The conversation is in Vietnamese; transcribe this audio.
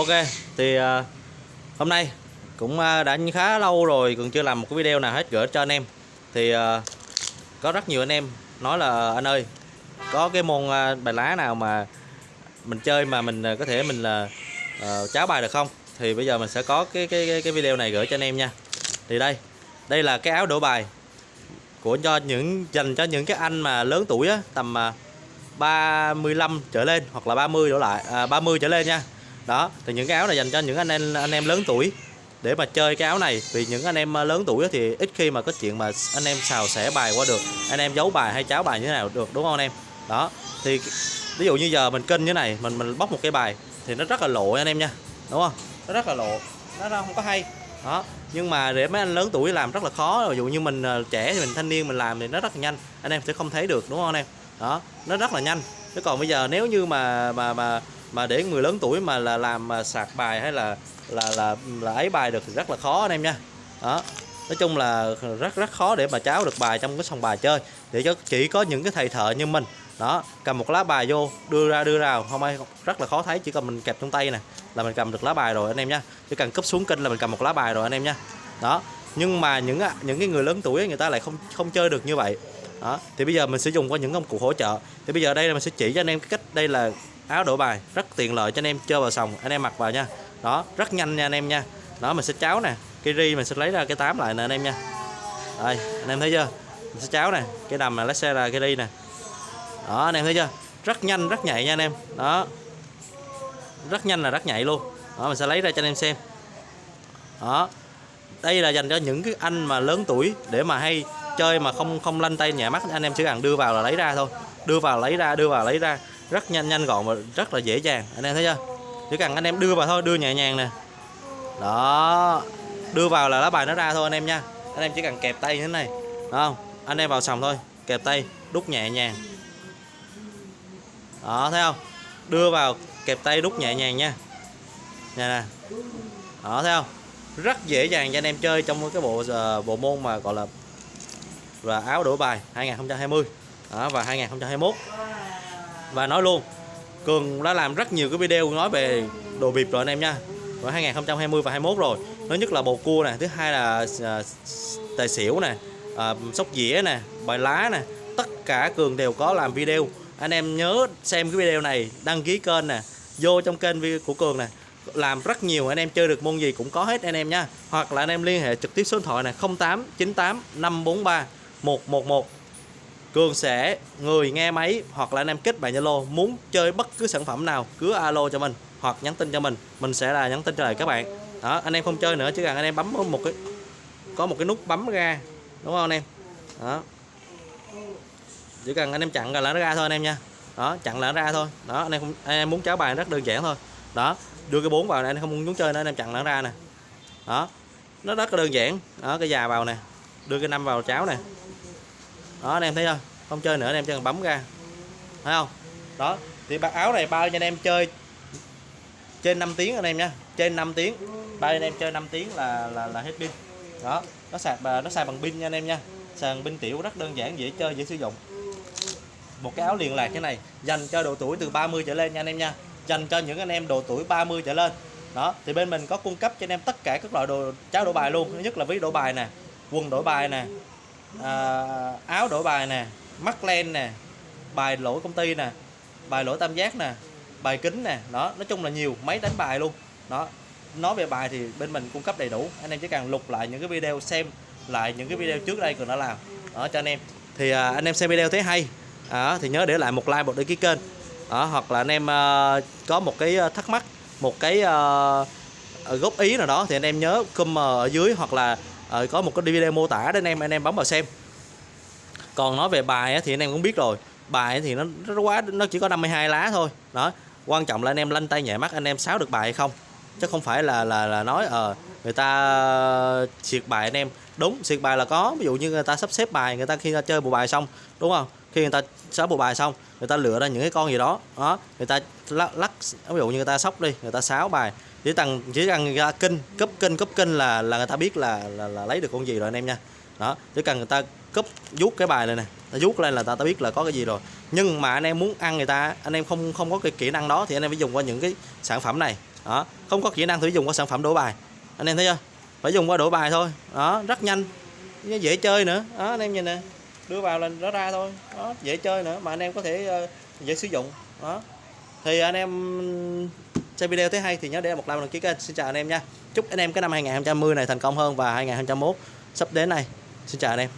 Ok thì à, hôm nay cũng à, đã khá lâu rồi còn chưa làm một cái video nào hết gửi cho anh em. Thì à, có rất nhiều anh em nói là anh ơi có cái môn à, bài lá nào mà mình chơi mà mình à, có thể mình là à, à cháo bài được không? Thì bây giờ mình sẽ có cái cái cái, cái video này gửi cho anh em nha. Thì đây đây là cái áo đổ bài của cho những dành cho những cái anh mà lớn tuổi á tầm à, 35 trở lên hoặc là 30 đổ lại à, 30 trở lên nha đó, thì những cái áo này dành cho những anh em anh em lớn tuổi. Để mà chơi cái áo này, vì những anh em à, lớn tuổi thì ít khi mà có chuyện mà anh em xào xẻ bài qua được. Anh em giấu bài hay cháo bài như thế nào được, đúng không anh em? Đó, thì ví dụ như giờ mình kênh như này, mình mình bóc một cái bài thì nó rất là lộ anh em nha, đúng không? Nó rất là lộ, nó không có hay. Đó, nhưng mà để mấy anh lớn tuổi làm rất là khó. Ví dụ như mình à, trẻ thì mình, thanh niên mình làm thì nó rất là nhanh, anh em sẽ không thấy được, đúng không anh em? Đó, nó rất là nhanh. Chứ còn bây giờ nếu như mà mà mà mà để người lớn tuổi mà là làm mà sạc bài hay là là là là ấy bài được thì rất là khó anh em nha. Đó. Nói chung là rất rất khó để mà cháo được bài trong cái sòng bài chơi. Để cho chỉ có những cái thầy thợ như mình. Đó, cầm một lá bài vô, đưa ra đưa ra không ai, rất là khó thấy, chỉ cần mình kẹp trong tay nè là mình cầm được lá bài rồi anh em nha. Chỉ cần cúp xuống kênh là mình cầm một lá bài rồi anh em nha. Đó. Nhưng mà những à, những cái người lớn tuổi người ta lại không không chơi được như vậy. Đó. Thì bây giờ mình sẽ dùng qua những công cụ hỗ trợ. Thì bây giờ đây là mình sẽ chỉ cho anh em cái cách, đây là áo đổi bài, rất tiện lợi cho anh em chơi vào sòng, anh em mặc vào nha. Đó, rất nhanh nha anh em nha. Đó, mình sẽ cháo nè, cái ri mình sẽ lấy ra cái tám lại nè anh em nha. Đây, anh em thấy chưa? Mình sẽ cháo nè, cái đầm là lấy xe ra cái ri nè. Đó, anh em thấy chưa? Rất nhanh, rất nhạy nha anh em. Đó. Rất nhanh là rất nhạy luôn. Đó, mình sẽ lấy ra cho anh em xem. Đó. Đây là dành cho những cái anh mà lớn tuổi để mà hay chơi mà không không lanh tay nhẹ mắt. Anh em chỉ cần đưa vào là lấy ra thôi. Đưa vào, lấy ra, đưa vào, lấy ra rất nhanh nhanh gọn và rất là dễ dàng. Anh em thấy chưa? Chỉ cần anh em đưa vào thôi đưa nhẹ nhàng nè. Đó. Đưa vào là lá bài nó ra thôi anh em nha. Anh em chỉ cần kẹp tay như thế này. Đúng không? Anh em vào sòng thôi. Kẹp tay đút nhẹ nhàng. Đó thấy không? Đưa vào kẹp tay đút nhẹ nhàng nha. Nè nè. Đó thấy không? Rất dễ dàng cho anh em chơi trong cái bộ uh, bộ môn mà gọi là và áo đổi bài 2020 đó, và 2021 và nói luôn Cường đã làm rất nhiều cái video nói về đồ bịp rồi anh em nha. Vào 2020 và 21 rồi. Thứ nhất là bầu cua nè thứ hai là à, tài xỉu nè à, sóc dĩa nè bài lá nè. Tất cả Cường đều có làm video. Anh em nhớ xem cái video này đăng ký kênh nè vô trong kênh của Cường nè. Làm rất nhiều anh em chơi được môn gì cũng có hết anh em nha. Hoặc là anh em liên hệ trực tiếp số điện thoại này 0898 543 111 Cường sẽ người nghe máy hoặc là anh em kết bạn Zalo, muốn chơi bất cứ sản phẩm nào, cứ alo cho mình hoặc nhắn tin cho mình. Mình sẽ là nhắn tin trả lời các bạn. Đó, anh em không chơi nữa, chỉ cần anh em bấm một cái, có một cái nút bấm ra, đúng không anh em? Đó. Chỉ cần anh em chặn là nó ra thôi anh em nha. Đó, chặn là nó ra thôi. Đó, anh em không, anh em muốn cháo bài rất đơn giản thôi. Đó, đưa cái bốn vào này anh không muốn chơi nữa, anh em chặn là nó ra nè. Đó, nó rất là đơn giản. Đó, cái già vào nè, đưa cái năm vào cháo nè đó, anh em thấy không không chơi nữa, anh em chỉ cần bấm ra. Thấy không? Đó, thì bác áo này bao cho anh em chơi trên 5 tiếng anh em nha trên 5 tiếng. Bao anh em chơi 5 tiếng là là là hết pin. Đó, nó sạc nó xài bằng pin nha anh em nha. Xài bằng pin tiểu rất đơn giản, dễ chơi, dễ sử dụng. Một cái áo liền lạc thế này, dành cho độ tuổi từ 30 trở lên nha anh em nha. Dành cho những anh em độ tuổi 30 trở lên. Đó, thì bên mình có cung cấp cho anh em tất cả các loại đồ cháo đổi bài luôn. Thứ nhất là ví đổi bài nè, quần đổi bài nè à, áo đổi bài nè mắt len nè bài lỗi công ty nè bài lỗi tam giác nè bài kính nè đó nói chung là nhiều máy đánh bài luôn. Đó nói về bài thì bên mình cung cấp đầy đủ anh em chỉ cần lục lại những cái video xem lại những cái video trước đây cường đã làm. Đó cho anh em. Thì à, anh em xem video thấy hay à, thì nhớ để lại một like một đăng ký kênh. À, hoặc là anh em à, có một cái à, thắc mắc một cái à, góp ý nào đó thì anh em nhớ comment ở dưới hoặc là ờ, có một cái video mô tả để anh em anh em bấm vào xem. Còn nói về bài thì anh em cũng biết rồi. Bài thì nó, nó quá nó chỉ có 52 lá thôi. Đó quan trọng là anh em lanh tay nhẹ mắt anh em sáo được bài hay không chứ không phải là là là nói ờ uh, người ta triệt bài anh em đúng triệt bài là có ví dụ như người ta sắp xếp bài người ta khi ta chơi bộ bài xong đúng không khi người ta sắp bộ bài xong người ta lựa ra những cái con gì đó đó người ta lắc, lắc ví dụ như người ta sóc đi người ta sáo bài chỉ cần chỉ cần người ta kinh cấp kinh cấp kinh là là người ta biết là, là là lấy được con gì rồi anh em nha đó chỉ cần người ta cấp vuốt cái bài này nè ta vuốt lên là ta ta biết là có cái gì rồi nhưng mà anh em muốn ăn người ta anh em không không có cái kỹ năng đó thì anh em phải dùng qua những cái sản phẩm này đó không có kỹ năng thử dùng qua sản phẩm đổ bài. Anh em thấy chưa? Phải dùng qua đổ bài thôi. Đó rất nhanh. Dễ chơi nữa. Đó anh em nhìn nè. Đưa vào là nó ra thôi. Đó dễ chơi nữa mà anh em có thể uh, dễ sử dụng. Đó. Thì anh em xem video thấy hay thì nhớ để một like và đăng ký kênh. Xin chào anh em nha. Chúc anh em cái năm 2020 này thành công hơn và 2021 sắp đến này. Xin chào anh em.